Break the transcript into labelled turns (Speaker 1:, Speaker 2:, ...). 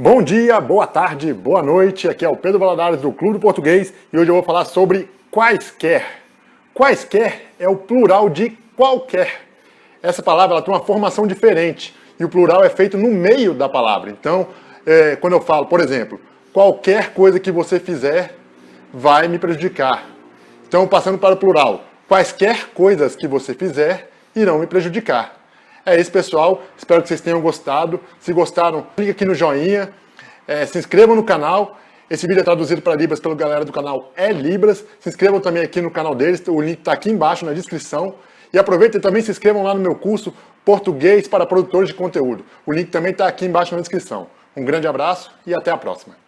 Speaker 1: Bom dia, boa tarde, boa noite. Aqui é o Pedro Valadares do Clube do Português e hoje eu vou falar sobre quaisquer. Quaisquer é o plural de qualquer. Essa palavra ela tem uma formação diferente e o plural é feito no meio da palavra. Então, é, quando eu falo, por exemplo, qualquer coisa que você fizer vai me prejudicar. Então, passando para o plural, quaisquer coisas que você fizer irão me prejudicar. É isso, pessoal. Espero que vocês tenham gostado. Se gostaram, clique aqui no joinha, é, se inscrevam no canal. Esse vídeo é traduzido para Libras pela galera do canal É Libras. Se inscrevam também aqui no canal deles, o link está aqui embaixo na descrição. E aproveitem também se inscrevam lá no meu curso Português para Produtores de Conteúdo. O link também está aqui embaixo na descrição. Um grande abraço e até a próxima.